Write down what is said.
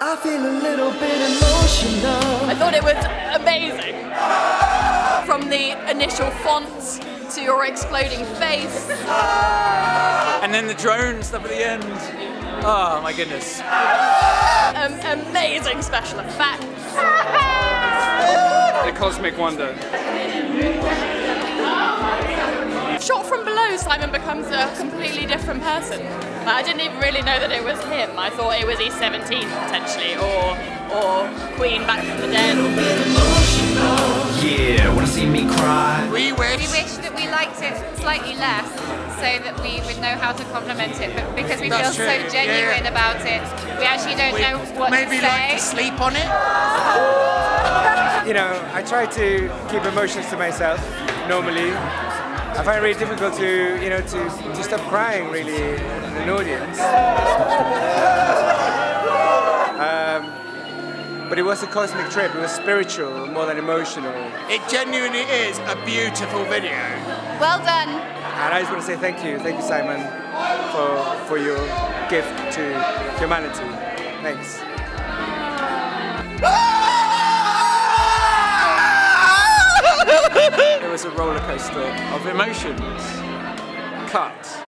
I feel a little bit emotional. I thought it was amazing. From the initial font to your exploding face. And then the drone stuff at the end. Oh my goodness. Um, amazing special effects. The Cosmic Wonder. Shot from below, Simon becomes a completely different person. Like, I didn't even really know that it was him. I thought it was E17 potentially, or or Queen back from the dead. Yeah, wanna see me cry? We wish. We wish that we liked it slightly less so that we would know how to compliment it, but because we That's feel true, so genuine yeah. about it, we actually don't know what Maybe to like say. to sleep on it. you know, I try to keep emotions to myself normally. I find it really difficult to, you know, to, to stop crying really in an audience. Um, but it was a cosmic trip. It was spiritual more than emotional. It genuinely is a beautiful video. Well done. And I just want to say thank you, thank you, Simon, for for your gift to humanity. Thanks. Was a roller coaster of emotions. Cut.